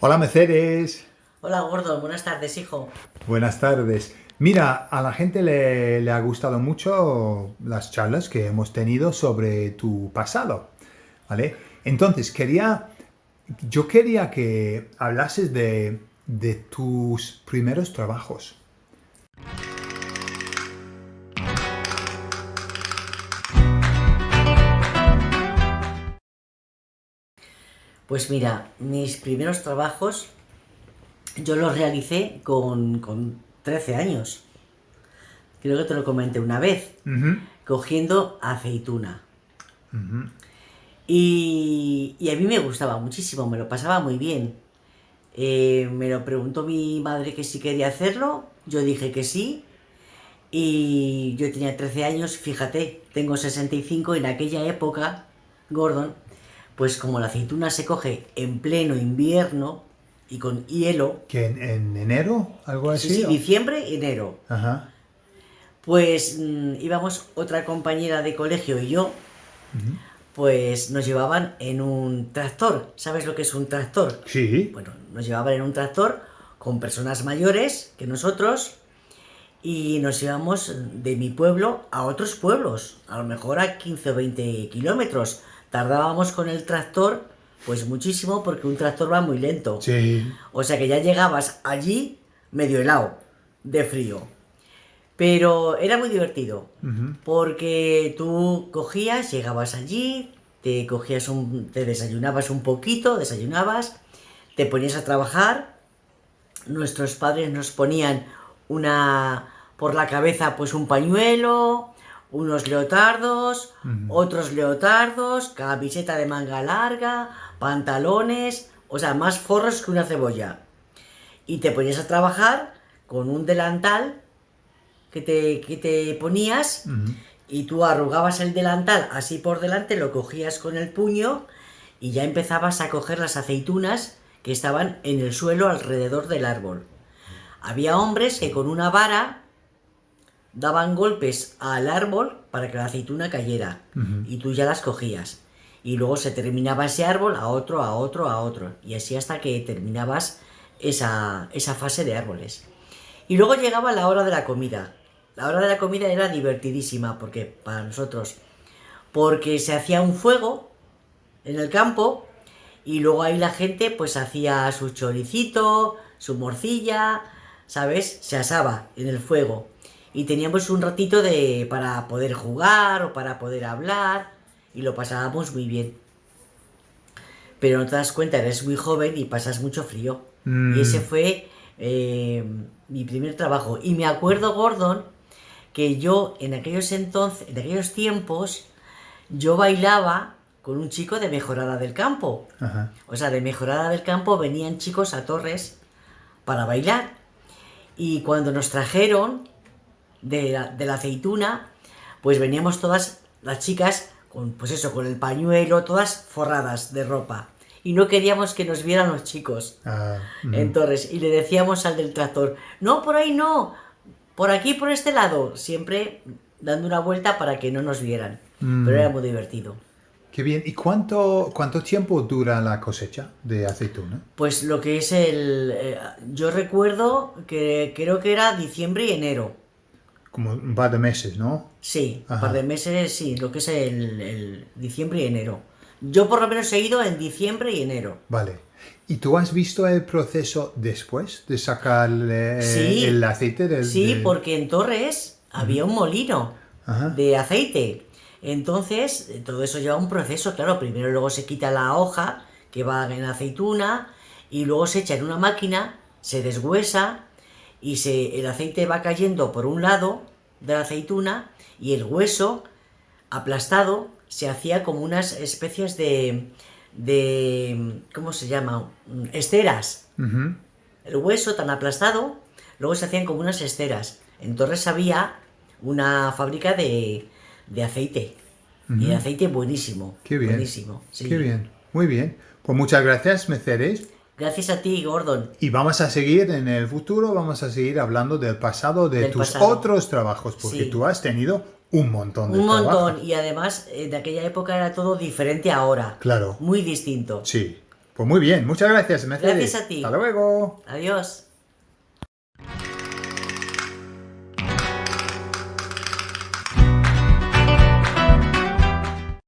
Hola Mercedes. Hola Gordo, buenas tardes hijo. Buenas tardes. Mira, a la gente le, le, ha gustado mucho las charlas que hemos tenido sobre tu pasado, ¿vale? Entonces, quería, yo quería que hablases de, de tus primeros trabajos. Pues mira, mis primeros trabajos yo los realicé con, con 13 años. Creo que te lo comenté una vez. Cogiendo aceituna. y, y, a mí me gustaba muchísimo, me lo pasaba muy bien. Eh, me lo preguntó mi madre que si quería hacerlo, yo dije que sí. Y yo tenía 13 años, fíjate, tengo 65 y en aquella época, Gordon, pues como la aceituna se coge en pleno invierno y con hielo... ¿Que en, enero? ¿Algo así? Sí, diciembre, enero. Ajá. Pues mm, íbamos otra compañera de colegio y yo, pues nos llevaban en un tractor. ¿Sabes lo que es un tractor? Sí. Bueno, nos llevaban en un tractor con personas mayores que nosotros y nos íbamos de mi pueblo a otros pueblos, a lo mejor a 15 o 20 kilómetros tardábamos con el tractor pues muchísimo porque un tractor va muy lento. Sí. O sea que ya llegabas allí medio helado, de frío. Pero era muy divertido, porque tú cogías, llegabas allí, te cogías un, te desayunabas un poquito, desayunabas, te ponías a trabajar, nuestros padres nos ponían una por la cabeza pues un pañuelo, unos leotardos, otros leotardos, camiseta de manga larga, pantalones, o sea, más forros que una cebolla. Y te ponías a trabajar con un delantal que te, te ponías y tú arrugabas el delantal así por delante, lo cogías con el puño y ya empezabas a coger las aceitunas que estaban en el suelo alrededor del árbol. Había hombres que con una vara daban golpes al árbol para que la aceituna cayera y tú ya las cogías. Y luego se terminaba ese árbol a otro, a otro, a otro. Y así hasta que terminabas esa, esa fase de árboles. Y luego llegaba la hora de la comida. La hora de la comida era divertidísima porque para nosotros. Porque se hacía un fuego en el campo y luego ahí la gente pues hacía su choricito, su morcilla, ¿sabes? Se asaba en el fuego y teníamos un ratito de, para poder jugar o para poder hablar y lo pasábamos muy bien. Pero no te das cuenta, eres muy joven y pasas mucho frío. Y mm. ese fue eh, mi primer trabajo. Y me acuerdo, Gordon, que yo en aquellos entonces, en aquellos tiempos, yo bailaba con un chico de Mejorada del Campo. O sea, de Mejorada del Campo venían chicos a Torres para bailar. Y cuando nos trajeron, de la, aceituna, pues veníamos todas las chicas con, pues eso, con el pañuelo, todas forradas de ropa. Y no queríamos que nos vieran los chicos ah, en Torres. Y le decíamos al del tractor, no, por ahí no, por aquí, por este lado. Siempre dando una vuelta para que no nos vieran. Mm. Pero era muy divertido. Qué bien. ¿Y cuánto, cuánto tiempo dura la cosecha de aceituna? Pues lo que es el... Eh, yo recuerdo que creo que era diciembre y enero. Como un par de meses, ¿no? Sí, un par de meses, sí, lo que es el, diciembre y enero. Yo por lo menos he ido en diciembre y enero. Vale. ¿Y tú has visto el proceso después de sacar el aceite del...? Sí, porque en Torres había un molino de aceite. Entonces, todo eso lleva un proceso, claro. Primero luego se quita la hoja que va en aceituna y luego se echa en una máquina, se deshuesa y se, el aceite va cayendo por un lado de la aceituna y el hueso aplastado se hacía como unas especies de, de ¿cómo se llama? Esteras. El hueso tan aplastado, luego se hacían como unas esteras. En Torres había una fábrica de, de aceite. Y de aceite buenísimo. Qué bien. Buenísimo. Qué bien. Muy bien. Pues muchas gracias, Meceres. Gracias a ti, Gordon. Y vamos a seguir en el futuro, vamos a seguir hablando del pasado, de tus otros trabajos, porque tú has tenido un montón de Un montón, y además eh, de aquella época era todo diferente ahora. Claro. Muy distinto. Sí. Pues muy bien, muchas gracias, Mercedes. Gracias a ti. Hasta luego. Adiós.